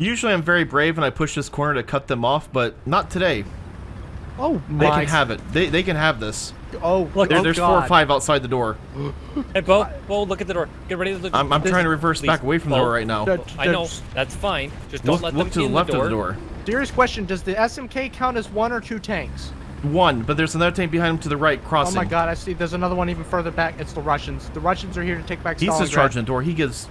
Usually I'm very brave and I push this corner to cut them off, but not today. Oh They my. can have it. They, they can have this. Oh, Look, There, oh there's God. four or five outside the door. Hey, Bo, Bo, look at the door. Get ready to look. I'm, I'm trying to reverse please, back away from the door right now. That- I know. that's- That's fine. Just don't Look, let look them to the left the door. of the door. Serious question: Does the SMK count as one or two tanks? One, but there's another tank behind him to the right, crossing. Oh my God! I see. There's another one even further back. It's the Russians. The Russians are here to take back. He's just charging the door. He gives...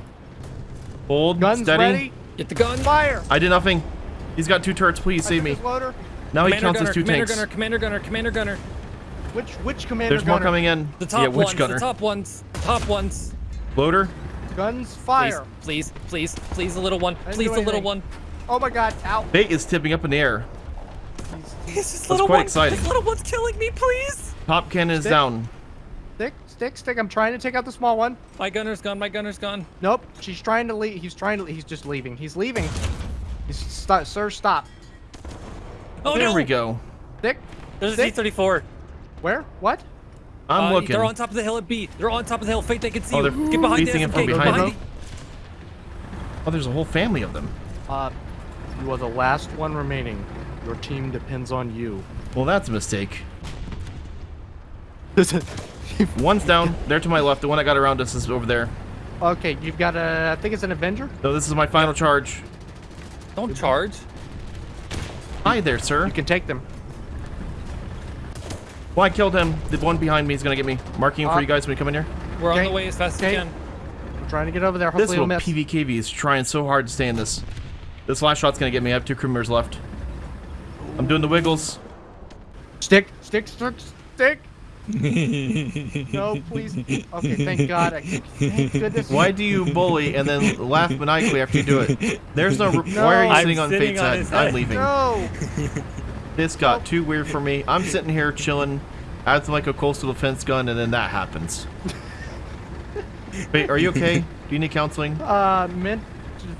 Hold, Guns steady. ready. Get the gun. Fire. I did nothing. He's got two turrets. Please I save me. his Loader. Now he counts gunner, as two commander tanks. gunner, commander gunner, commander gunner. Which which commander? Gunner? There's more coming in. The top yeah, which ones. gunner? The top ones. Top ones. Loader? Guns fire. please, please, please, the little one. Please, do the little one. Oh my God! Ow. Bait is tipping up in the air. This That's little quite one. exciting. This little one's killing me, please. Top cannon is Stick. down. Stick, stick, stick. I'm trying to take out the small one. My gunner's gone. My gunner's gone. Nope. She's trying to leave. He's trying to. He's just leaving. He's leaving. He's stop, sir. Stop. Oh there no. we go. Stick. There's a Stick. T-34. Where? What? I'm Uh, looking. They're on top of the hill at B. They're on top of the hill. Fate, they can see Oh, you. they're Get behind the facing it from Get behind behind me. me. Oh, there's a whole family of them. Uh, you are the last one remaining. Your team depends on you. Well, that's a mistake. One's down. There to my left. The one that got around us is over there. okay, you've got a. I think it's an Avenger. No, this is my final charge. Don't charge. Hi there, sir. You can take them. Well, I killed him. The one behind me is gonna get me. Marking him Uh, for you guys when you come in here. We're on the way as fast Okay. as we can. I'm trying to get over there. This Hopefully, little it'll miss. PVKV is trying so hard to stay in this. This last shot's gonna get me. I have two crew members left. I'm doing the wiggles. Stick, stick, stick, stick. no, please. Okay, thank God. I, thank goodness. Why do you bully and then laugh maniacally after you do it? There's no. No. Why are you I'm sitting on sitting Fate's on head? his I'm leaving. No. This got too weird for me. I'm sitting here chilling, acting like a coastal defense gun, and then that happens. Wait, are you okay? Do you need counseling? Uh, mint,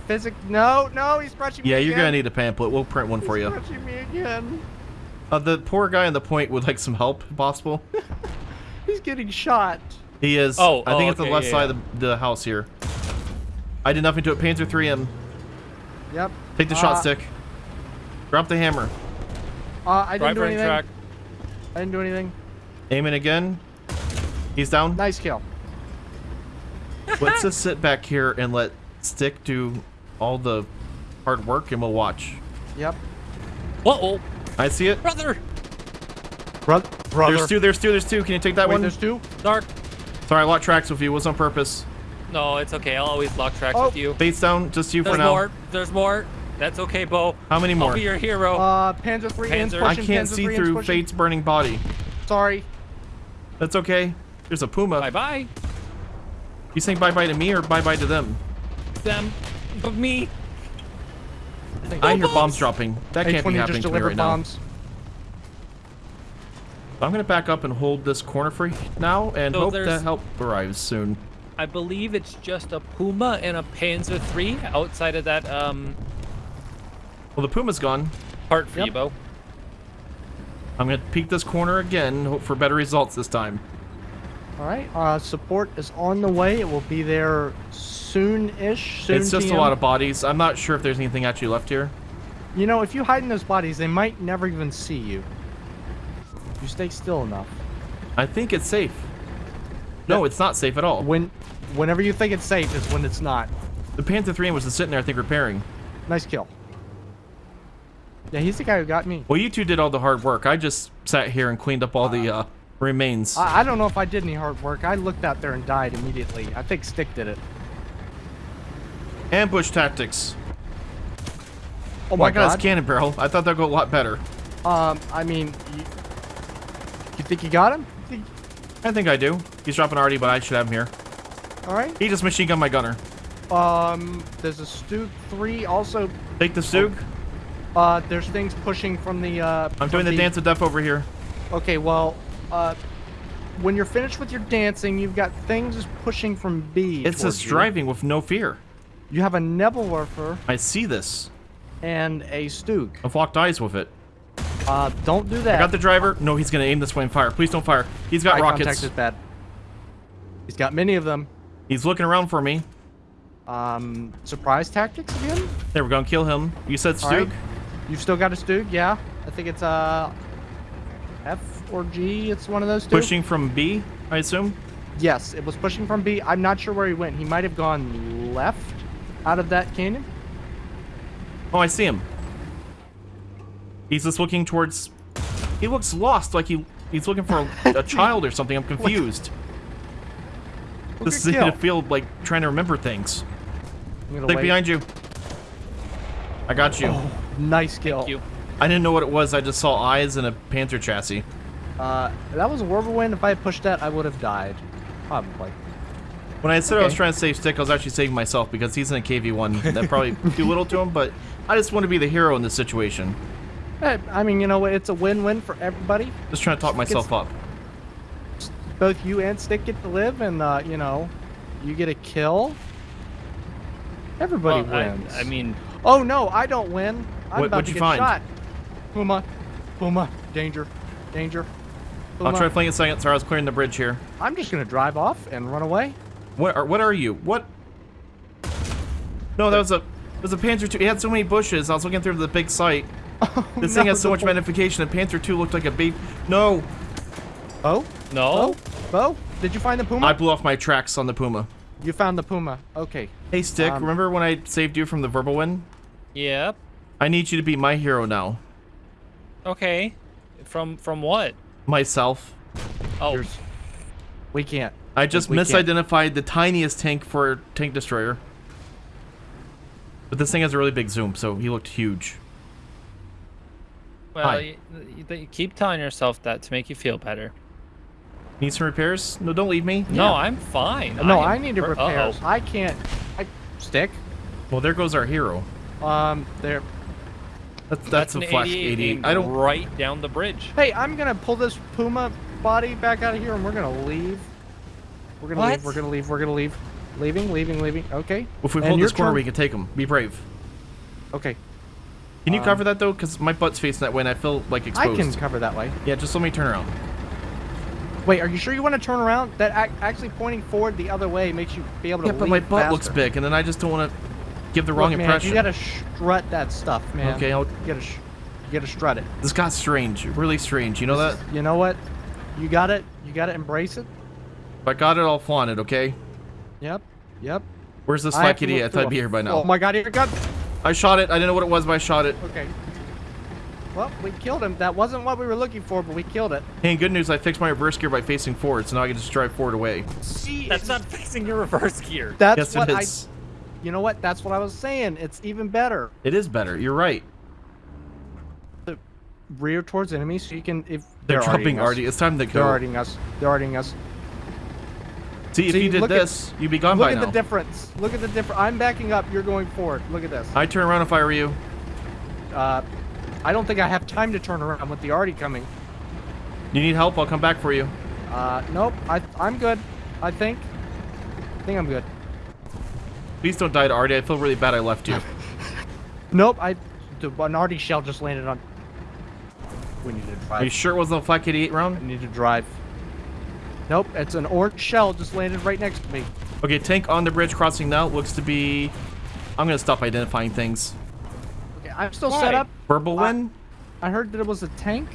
physic. No, no, he's scratching me. Yeah, you're gonna need a pamphlet. We'll print one for He's you. Scratching me again. Uh, the poor guy on the point would like some help, if possible. He's getting shot. He is. Oh, I think oh, it's the left yeah, side of the, the house here. I did nothing to it. Panzer 3M. Yep. Take the shot Uh, stick. Drop the hammer. Uh, I didn't Right do brain anything. track. I didn't do anything. Aim it again. He's down. Nice kill. Let's just sit back here and let Stick do all the hard work, and we'll watch. Yep. Uh-oh. I see it. Brother. Bro brother. There's two. There's two. There's two. Can you take that Wait, one? there's two. Dark. Sorry, I locked tracks with you. It was on purpose. No, it's okay. I'll always lock tracks Oh. with you. Bates down. Just you There's for now. There's more. There's more. That's okay, Bo. How many more? I'll be your hero. Uh, Panzer three ins Panzer. I can't Panzer see three through pushing. Fate's burning body. Sorry. That's okay. There's a puma. bye bye. You saying bye bye to me or bye bye to them? Them. But me. I hear bombs. bombs dropping. That can't be happening to me right bombs. now. I'm gonna back up and hold this corner for now and So hope that help arrives soon. I believe it's just a Puma and a Panzer III outside of that um Well, the puma's gone. part for Yep. you, Bo. I'm gonna peek this corner again. Hope for better results this time. All right. Uh, support is on the way. It will be there soon-ish. Soon. it's just a lot of bodies. I'm not sure if there's anything actually left here. You know, if you hide in those bodies, they might never even see you. You stay still enough. I think it's safe. No, it's not safe at all. When, whenever you think it's safe, is when it's not. The Panzer 3 was just sitting there, I think, repairing. Nice kill. Yeah, he's the guy who got me. Well, you two did all the hard work. I just sat here and cleaned up all the uh, remains. I, I don't know if I did any hard work. I looked out there and died immediately. I think Stick did it. Ambush tactics. Oh my my god, god. it's cannon barrel. I thought that'd go a lot better. Um, I mean, you, you think you got him? Think- I think I do. He's dropping already, but I should have him here. all right. He just machine gunned my gunner. Um, there's a Stug 3 also. Take the Stug. Uh, there's things pushing from the. Uh, I'm from doing the dance of death over here. Okay, well, uh, when you're finished with your dancing, you've got things pushing from B. It's you. driving with no fear. You have a Nebelwerfer I see this. and a Stug. I've locked eyes with it. Uh, don't do that. I got the driver. No, he's gonna aim this way and fire. Please don't fire. He's got Eye rockets. contact is bad. He's got many of them. He's looking around for me. Um, surprise tactics again? There, we're gonna kill him. You said All right. You've still got a Stug, yeah. I think it's uh, F or G. It's one of those two. Pushing from B, I assume? Yes, it was pushing from B. I'm not sure where he went. He might have gone left out of that canyon. Oh, I see him. He's just looking towards... He looks lost, like he he's looking for a, a child or something. I'm confused. This is in Kill. a field, like, trying to remember things. I'm Like, behind you. I got you. Oh, nice kill. Thank you. I didn't know what it was. I just saw eyes and a Panther chassis. Uh, that was a whirlwind. If I had pushed that, I would have died. Probably. When I said I was trying to save Stick, I was actually saving myself because he's in a KV-1. That probably too little to him, but I just want to be the hero in this situation. Eh, I mean, you know what? It's a win-win for everybody. Just trying to talk myself up. Both you and Stick get to live, and uh, you know, you get a kill. Everybody Well, I, wins. I mean, oh no, I don't win. I'm What- about what'd to you get find? shot. Puma, Puma, danger, danger. Puma. I'll try flanking a second. Sorry, I was clearing the bridge here. I'm just gonna drive off and run away. What are, what are you? What? No, that was a that was a Panther 2. It had so many bushes. I was looking through the big sight. This thing has so much magnification, and Panther 2 looked like a baby. No! Oh, no. oh, Bo, did you find the Puma? I blew off my tracks on the Puma. You found the Puma. Okay. Hey, Stick, Um, remember when I saved you from the Wirbelwind? Yep. I need you to be my hero now. Okay. From from what? Myself. Oh, Here's- We can't. I just We can't. misidentified the tiniest tank for tank destroyer. But this thing has a really big zoom, so he looked huge. well, you, you, you keep telling yourself that to make you feel better. Need some repairs? No, don't leave me. No, I'm fine. No, am I need to per- repair. uh-oh. I can't. I stick. Well, there goes our hero. Um, there. That's, that's, an a Flak 88 88. I don't. right down the bridge. Hey, I'm gonna pull this Puma body back out of here, and we're gonna leave. We're gonna leave. We're gonna leave. We're gonna leave. Leaving. Leaving. Leaving. Okay. If we And hold your this corner, turn- we can take him. Be brave. Okay. Can you Um, cover that though? Because my butt's facing that way, and I feel like exposed. I can cover that way. Yeah, just let me turn around. Wait, are you sure you want to turn around? That actually pointing forward the other way makes you be able to Yeah, but my butt looks big, and then I just don't want to give the wrong Look, man, impression. You gotta strut that stuff, man. Okay, I'll- You gotta, sh- you gotta strut it. This got strange, really strange. You know that? You know what? You got it. You gotta embrace it. If I got it, I'll flaunt it. Okay. Yep. Yep. Where's this I have slack idiot? I thought I'd be here by now. Oh my god, here God. I shot it. I didn't know what it was, but I shot it. Okay. Well, we killed him. That wasn't what we were looking for, but we killed it. Hey, good news. I fixed my reverse gear by facing forward, so now I can just drive forward away. See, That's not fixing your reverse gear. That's yes, what it I. You know what? That's what I was saying. It's even better. It is better. You're right. Rear towards enemies, so you can if They're, already dropping us. already. It's time to They're go. arting us. They're arting us. See, if See, you did look at- this, you'd be gone by now. Look at the difference. Look at the difference. I'm backing up. You're going forward. Look at this. I turn around if I were you. Uh, I don't think I have time to turn around with the arty coming. You need help? I'll come back for you. Uh, nope. I I'm good. I think. I think I'm good. Please don't die to Artie. I feel really bad I left you. Nope. I. The, an arty shell just landed on. We need to drive. Are you sure it wasn't a Flak 88 I round? need to drive. Nope. It's an orange shell just landed right next to me. Okay, tank on the bridge crossing now. Looks to be... I'm going to stop identifying things. Okay. I'm still Why? set up. Verbal I- win. I heard that it was a tank.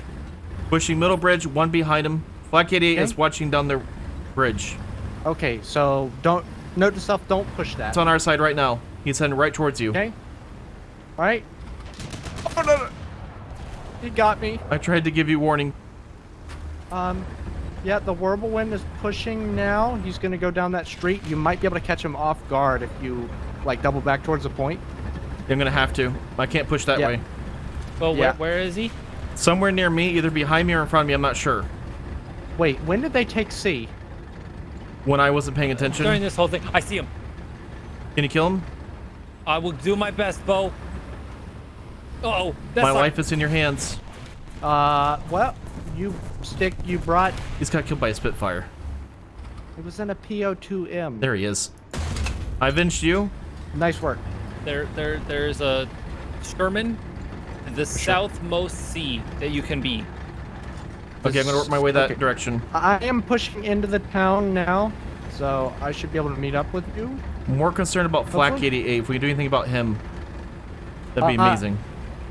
Pushing middle bridge, one behind him. Flak 88 is watching down the bridge. Okay. So don't. Note to self. Don't push that. It's on our side right now. He's heading right towards you. Okay. All right. Oh no, no. He got me. I tried to give you warning. Um, yeah, the whirlwind is pushing now. He's gonna go down that street. You might be able to catch him off guard if you like double back towards the point. I'm going to have to. I can't push that Yeah. way. Well, Yeah. where, where is he? Somewhere near me, either behind me or in front of me, I'm not sure. Wait, when did they take C? When I wasn't paying attention. During this whole thing, I see him. Can you kill him? I will do my best, Bo. Oh, that's My not- life is in your hands. Uh, well, you stick. You brought. He's got killed by a Spitfire. It was in a PO2M. There he is. I avenged you. Nice work. There, there, there's a Sherman, the southmost sea that you can be. Okay, I'm gonna work my way that Okay. direction. I am pushing into the town now, so I should be able to meet up with you. More concerned about Flak 88. If we can do anything about him. That'd be Uh, uh, amazing.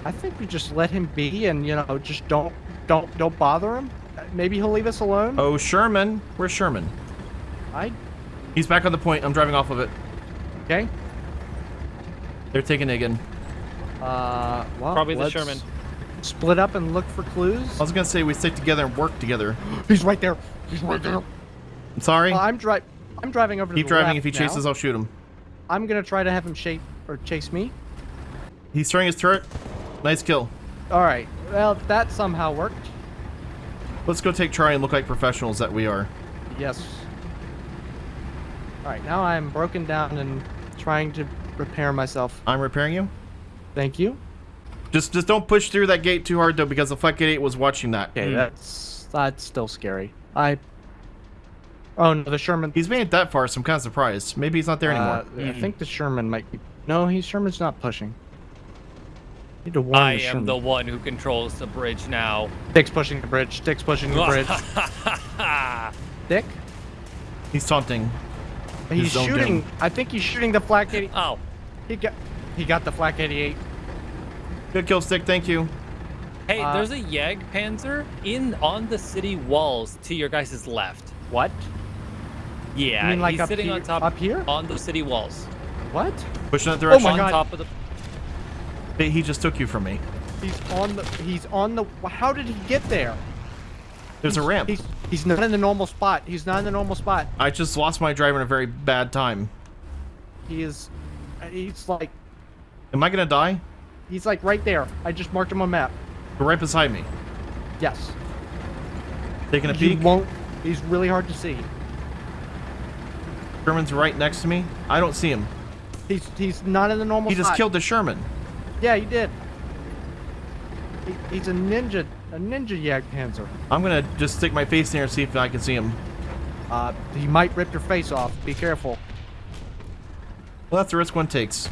I think we just let him be, and you know, just don't don't don't bother him. Maybe he'll leave us alone. Oh, Sherman. Where's Sherman? I He's back on the point. I'm driving off of it. okay. They're taking it again. Uh, well, Probably the Sherman. Split up and look for clues. I was gonna say we stick together and work together. He's right there. He's right there. I'm sorry. Well, I'm dri- I'm driving over to Keep driving. If he now. chases, I'll shoot him. I'm gonna try to have him shape or chase me. He's throwing his turret. Nice kill. All right. Well, that somehow worked. Let's go take Charlie and look like professionals that we are. Yes. All right. Now I'm broken down and trying to repair myself. I'm repairing you. Thank you. Just just don't push through that gate too hard though, because the Flight 8 was watching that. Okay, Hmm. that's that's still scary. I. Oh no, the Sherman. He's made it that far, so I'm kind of surprised. Maybe he's not there anymore. Uh, I think the Sherman might be. No, he's Sherman's not pushing. Need to warn I the am Sherman. the one who controls the bridge now. Dick's pushing the bridge. Dick's pushing the bridge. Dick. He's taunting. He's own shooting. doom. I think he's shooting the flak 80. oh, He got. He got the flak 88. Good kill stick. Thank you. hey, Uh, there's a Jagdpanzer in on the city walls to your guys' left. What? Yeah, You mean like he's sitting here- on top up here? on the city walls. What? Pushing that Oh direction. my on God. top of the He just took you from me. He's on the. He's on the. How did he get there? There's a ramp. He's he's not in the normal spot. He's not in the normal spot. I just lost my driver in a very bad time. He is. He's like. Am I gonna die? He's like right there. I just marked him on map. Right beside me. Yes. Taking a You peek. won't. He's really hard to see. Sherman's right next to me. I don't see him. He's he's not in the normal. He just spot. killed the Sherman. Yeah, he did. He, he's a ninja, a ninja Yak Jagdpanzer. I'm gonna just stick my face in there and see if I can see him. Uh, he might rip your face off. Be careful. Well, that's the risk one takes.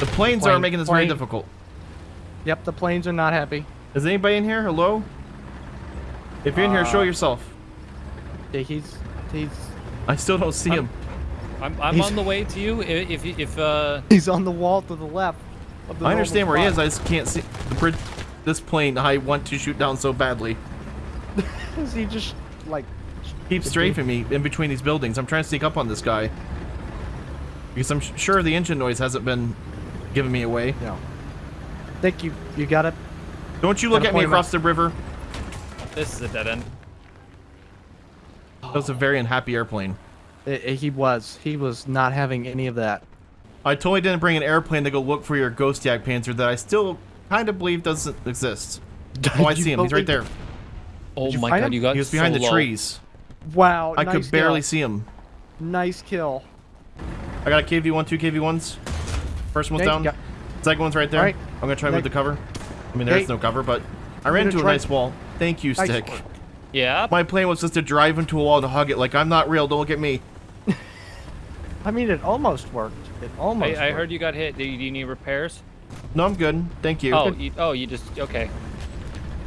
The planes are making this very difficult. Yep, the planes are not happy. Is anybody in here? Hello? If you're in here, show Uh, yourself. Yeah, he's he's I still don't see him. I'm, I'm He's- on the way to you. If if, if uh he's on the wall to the left. Of the I understand where he is. I just can't see the bridge. This plane I want to shoot down so badly. Is he just like? Keeps strafing me in between these buildings. I'm trying to sneak up on this guy. Because I'm sure the engine noise hasn't been giving me away. No. Think you you got it. Don't you look at me across the river. this is a dead end. That was a very unhappy airplane. I- I- he was he was not having any of that. I totally didn't bring an airplane to go look for your ghost Jagdpanzer that I still kind of believe doesn't exist. Oh, I see him. He's right there. Oh my god, him? you got He was behind so the low. trees. Wow, I nice could barely kill. see him. Nice kill. I got a KV1, two KV1s. First one's Okay, down. got- Second one's right there. Alright. I'm gonna try to move the cover. I mean, there's Okay. no cover, but I ran gonna into a try- nice wall. Thank you, Nice Stick. work. Yeah. My plan was just to drive into a wall to hug it. Like, I'm not real. Don't look at me. I mean, it almost worked. It almost. I, I heard you got hit. Do you, do you need repairs? No, I'm good. Thank you. Oh, you, oh, you just okay.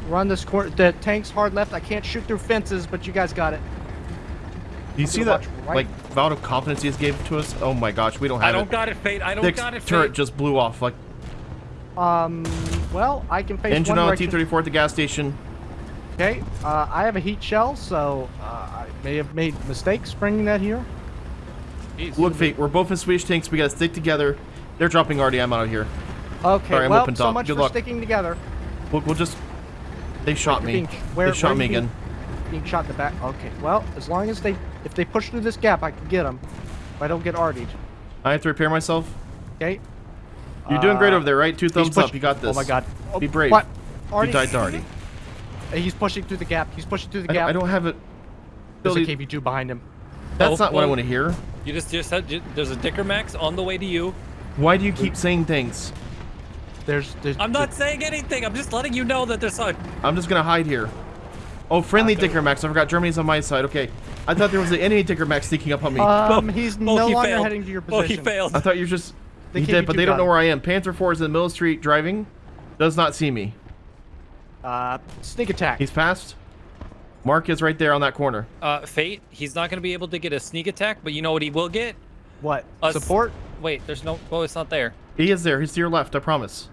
We're this corner. The tank's hard left. I can't shoot through fences, but you guys got it. Do you see gonna that, right- like, vote of confidence he just gave to us? Oh my gosh, we don't have it. I don't it. got it, Fate. I don't Stick's got it, turret just blew off. Like, Um. Well, I can face engine one on direction. T-34 at the gas station. Okay. Uh, I have a heat shell, so uh, I may have made mistakes bringing that here. Jeez. Look, Fate, we're both in Swedish tanks. We gotta stick together. They're dropping RDM out of here. Okay. Sorry, I'm well, open so much Good for luck. sticking together. We'll, we'll just... They shot me. Being- where- they shot where me again. Being shot in the back. Okay. Well, as long as they, if they push through this gap, I can get them. If I don't get artied. I have to repair myself. Okay. You're doing great over there, right? Two thumbs up. You got this. Oh my god. Oh, Be brave. What? You died to Artie. He's pushing through the gap. He's pushing through the I don't, gap. I don't have it. There's a Billy, KV2 behind him. That's Oh, not what I oh. want to hear. You just just had ju- there's a Dicker Max on the way to you. Why do you keep saying things? There's, there's I'm not saying anything. I'm just letting you know that there's a. I'm just gonna hide here. Oh, friendly Okay. Dicker Max. I forgot Germany's on my side. Okay. I thought there was an enemy Dicker Max sneaking up on me. Um, he's Oh, no he longer failed. heading to your Oh, position. he failed. I thought you were just. The he did, but KV2 they don't got know where I am. Panzer 4 is in the middle of the street driving. Does not see me. Uh, sneak attack. He's passed. Mark is right there on that corner. Uh, Fate. He's not gonna be able to get a sneak attack, but you know what he will get? what? A s- Support? Wait, there's no. Oh, it's not there. He is there. He's to your left. I promise.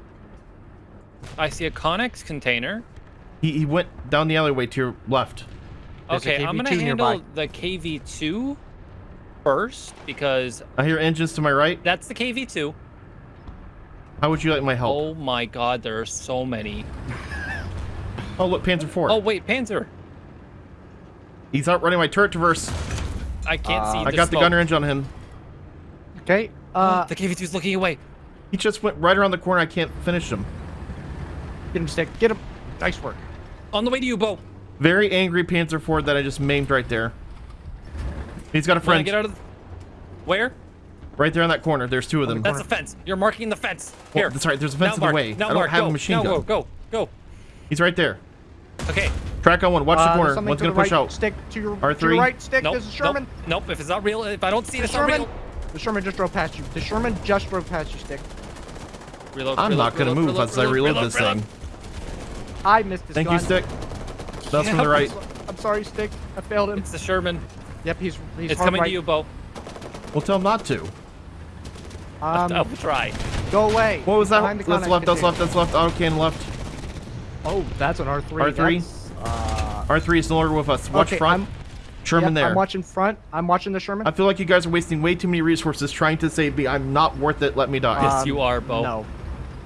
I see a Connex container. He, he went down the alleyway to your left. There's Okay, I'm gonna handle nearby. the KV2 first because I hear engines to my right. that's the KV2. How would you like my help? Oh my god, there are so many. Oh, look, Panzer IV. Oh wait, Panzer. He's outrunning my turret traverse. I can't Uh, see. I the got the smoke. gunner engine on him. Okay. Uh, the KV2 is looking away. He just went right around the corner. I can't finish him. get him, stick. Get him. Nice work. On the way to you, Bo. Very angry Panzer IV that I just maimed right there. He's got a friend get out of. The... Where? right there in that corner. There's two of them. That's the fence. You're marking the fence. Well, Here. that's right, there's a fence now in the way. Now I don't mark. have go. a machine now gun. Go, go, go. He's right there. Okay. Track on one. Watch Uh, the corner. One's gonna push right. out. Stick to your, to R3. your right. Stick. Nope. There's a Sherman. Nope. Nope. If it's not real, if I don't see it, The it's not Sherman. real. The Sherman just drove past you. The Sherman just drove past you, stick. Reload. I'm reload, not gonna reload, move reload, as I reload this reload. thing. I missed this Thank gun. you, Stick. That's from the right. I'm sorry, stick. I failed him. It's the Sherman. Yep, he's he's It's coming right. to you, Bo. We'll tell him not to. Um, I'll try. go away. What was that? That's left. That's left. That's left. Auto cannon left. Oh, that's an R3. R3? That's, uh, R3 is no longer with us. Watch okay, front. I'm, Sherman yep, there. I'm watching front. I'm watching the Sherman. I feel like you guys are wasting way too many resources trying to save me. I'm not worth it. Let me die. Yes, Um, you are, Bo. No,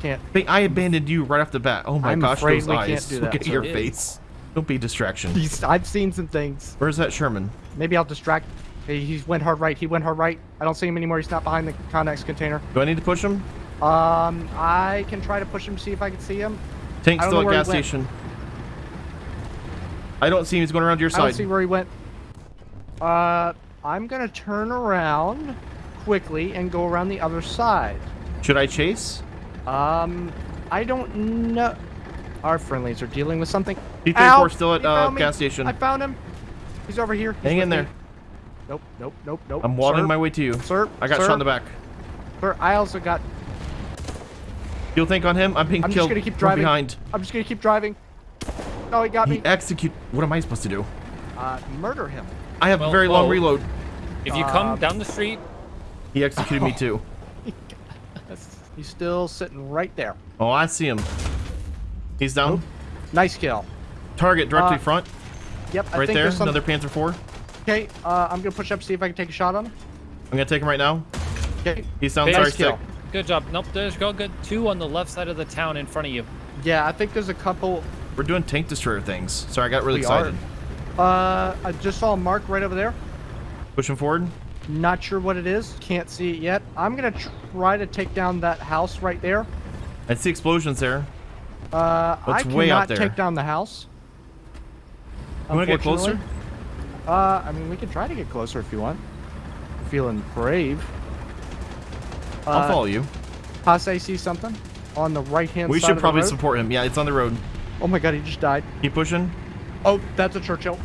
can't. Hey, I abandoned you right off the bat. Oh my I'm gosh, those we eyes. can't do Look that, at sir. your It face. Don't be a distraction. He's, I've seen some things. Where's that Sherman? Maybe I'll distract. He, he went hard right. He went hard right. I don't see him anymore. He's not behind the Connex container. Do I need to push him? Um, I can try to push him, see if I can see him. Tank's still at gas station. I don't see him. He's going around to your side. I don't see where he went. Uh, I'm gonna turn around quickly and go around the other side. Should I chase? Um, I don't know. Our friendlies are dealing with something. T34 Ow! still at He uh, gas station. I found him. He's over here. He's Hang with in me. there. Nope, nope, nope, nope. I'm watering Sir, my way to you. Sir, I got sir, shot in the back. Sir, I also got. You'll think on him? I'm being I'm just gonna keep driving. behind. I'm just gonna keep driving. Oh, he got He me. execute. What am I supposed to do? Uh, murder him. I have a Well, very long reload. If you come Um, down the street, He executed me too. He's still sitting right there. Oh, I see him. He's down. Nice kill. Target directly Uh, front. Yep, I Right think there. some. Another Panzer IV. Okay, uh, I'm gonna push up see if I can take a shot on him. I'm gonna take him right now. Okay. He's down. Sorry, nice kill. stick. good job. Nope, there's go good. Two on the left side of the town in front of you. Yeah, I think there's a couple. We're doing tank destroyer things. Sorry, I got really We are. excited. Uh, I just saw a mark right over there. Pushing forward. Not sure what it is. Can't see it yet. I'm gonna try to take down that house right there. I see explosions there. Uh, That's I way out cannot there. take down the house. You wanna get closer? Uh, I mean, we can try to get closer if you want. Feeling brave. I'll Uh, follow you. Haas, I see something on the right hand We should probably support him. Yeah, it's on the road. Oh my god, he just died. Keep pushing. Oh, that's a Churchill.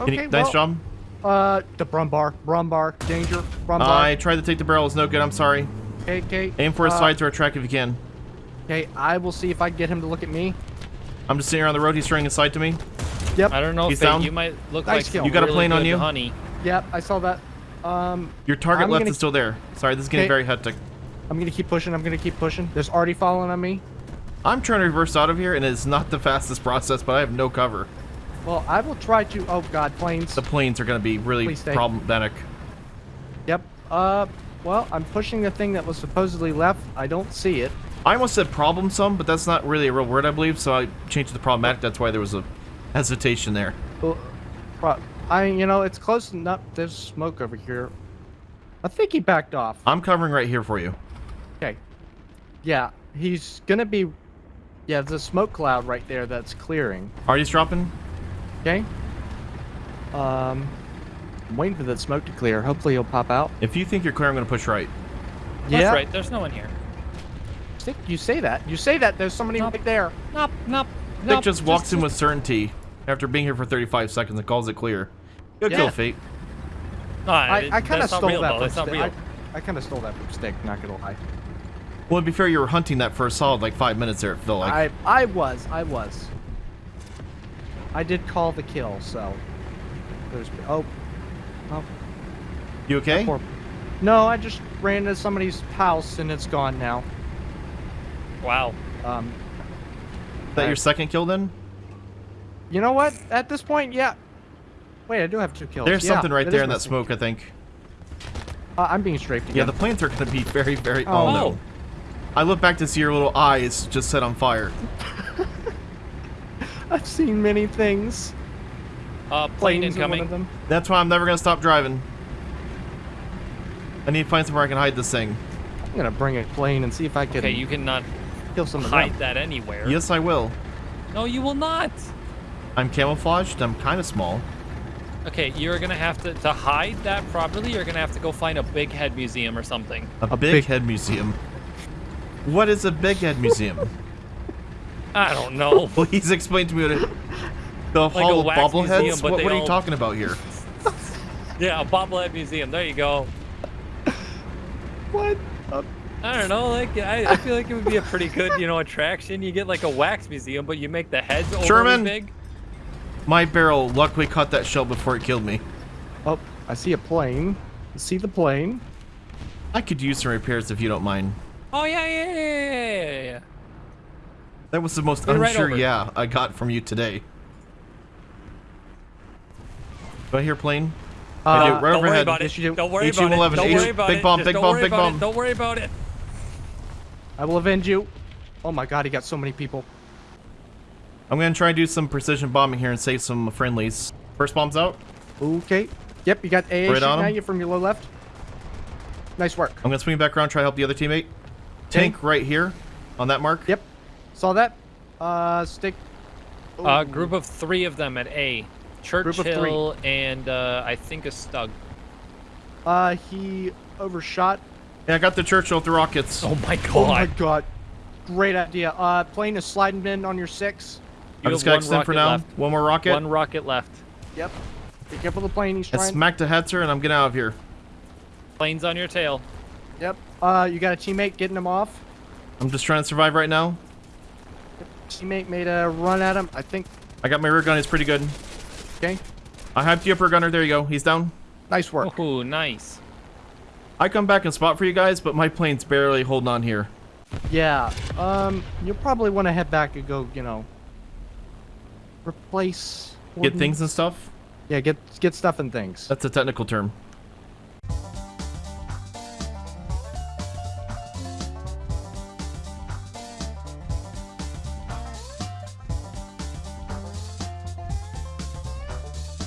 Okay, nice well, job. Uh, the Brumbar, Brumbar, danger, Brumbar. I tried to take the barrel. It's no good. I'm sorry. okay, okay. Aim for his uh, sides or a track if you can. Okay, I will see if I can get him to look at me. I'm just sitting here on the road. He's turning his side to me. Yep, I don't know He's if down. you might look Nice like kill. some You got a plane on you? honey. yep, I saw that. Um, Your target I'm left gonna- is still there. Sorry, this is getting Okay. very hectic. I'm gonna keep pushing. I'm gonna keep pushing. There's already falling on me. I'm trying to reverse out of here, and it's not the fastest process, but I have no cover. Well, I will try to. Oh God, planes. The planes are going to be really problematic. Yep. Uh, well, I'm pushing the thing that was supposedly left. I don't see it. I almost said problem some, but that's not really a real word, I believe, so I changed to problematic. That's why there was a hesitation there. Well, I, you know, it's close enough. There's smoke over here. I think he backed off. I'm covering right here for you. Okay. Yeah, he's gonna be. Yeah, there's a smoke cloud right there that's clearing. Artie's dropping. Okay. Um, I'm waiting for that smoke to clear. Hopefully he'll pop out. If you think you're clear, I'm going to push right. Yeah. That's right. There's no one here. Stick, you say that. You say that. There's somebody Nope. right there. Nope, nope. Nick nope, just walks in with certainty after being here for 35 seconds and calls it clear. Good Yeah. kill, Fate. No, I, I kind of stole real, that though. from It's not Stick. real. I, I kind of stole that from Stick. Not gonna lie. Well, to be fair, you were hunting that for a solid like five minutes there, it felt like. I I was I was. I did call the kill, so. There's oh. Oh. you okay? Poor, No, I just ran into somebody's house and it's gone now. Wow. Um, Is that your second kill then? you know what? At this point, yeah. Wait, I do have two kills. There's Yeah, something right there in that smoke, I think. Uh, I'm being strafed again. Yeah, the planes are going to be very, very... Oh. Oh, no. I look back to see your little eyes just set on fire. I've seen many things. Uh, plane Planes are one incoming. of them. That's why I'm never going to stop driving. I need to find somewhere I can hide this thing. I'm gonna bring a plane and see if I can Okay, you cannot kill some of hide them. that anywhere. Yes, I will. No, you will not. I'm camouflaged. I'm kind of small. Okay, you're gonna have to to hide that properly. You're gonna have to go find a big head museum or something. A, A big, big- head museum. What is a big head museum? I don't know. Please explain to me what it... The a Hall of Bobbleheads? museum, what what are you talking about here? yeah, a bobblehead museum. There you go. What? Uh, I don't know. Like I, I feel like it would be a pretty good, you know, attraction. You get like a wax museum, but you make the heads overly Sherman! big. My barrel luckily caught that shell before it killed me. oh, I see a plane. I see the plane. I could use some repairs if you don't mind. Oh yeah, yeah, yeah, yeah, yeah, yeah. That was the most Get right unsure over. yeah I got from you today. Do I hear plane? I do, Uh, right Don't worry overhead. about Yes, it. do. Don't worry about it. Don't H- worry about big it. bomb, big don't bomb, worry big about bomb. It. Don't worry about it. I will avenge you. Oh my god, he got so many people. I'm gonna try and do some precision bombing here and save some friendlies. First bomb's out. Okay. Yep, you got AA Right shooting on him. at you from your low left. Nice work. I'm gonna swing back around, try to help the other teammate. Tank right here on that mark. Yep. Saw that. Uh, stick. Uh, group of three of them at A. Churchill and uh, I think a Stug. Uh, he overshot. Yeah, I got the Churchill with the rockets. Oh my god. Oh my god. Great idea. Uh, plane is sliding in on your six. You I'm just have gonna one extend for now. left. One more rocket. One rocket left. Yep. Be careful of the plane. He's I trying. smacked a Hetzer and I'm getting out of here. Planes on your tail. Yep. Uh, you got a teammate getting him off. I'm just trying to survive right now. Teammate made a run at him. I think. I got my rear gun. It's pretty good. Okay. I hyped you up, rear gunner. There you go. He's down. Nice work. Oh, nice. I come back and spot for you guys, but my plane's barely holding on here. Yeah. Um, you'll probably want to head back and go. You know. Replace. Get things and stuff. Yeah. Get get stuff and things. That's a technical term.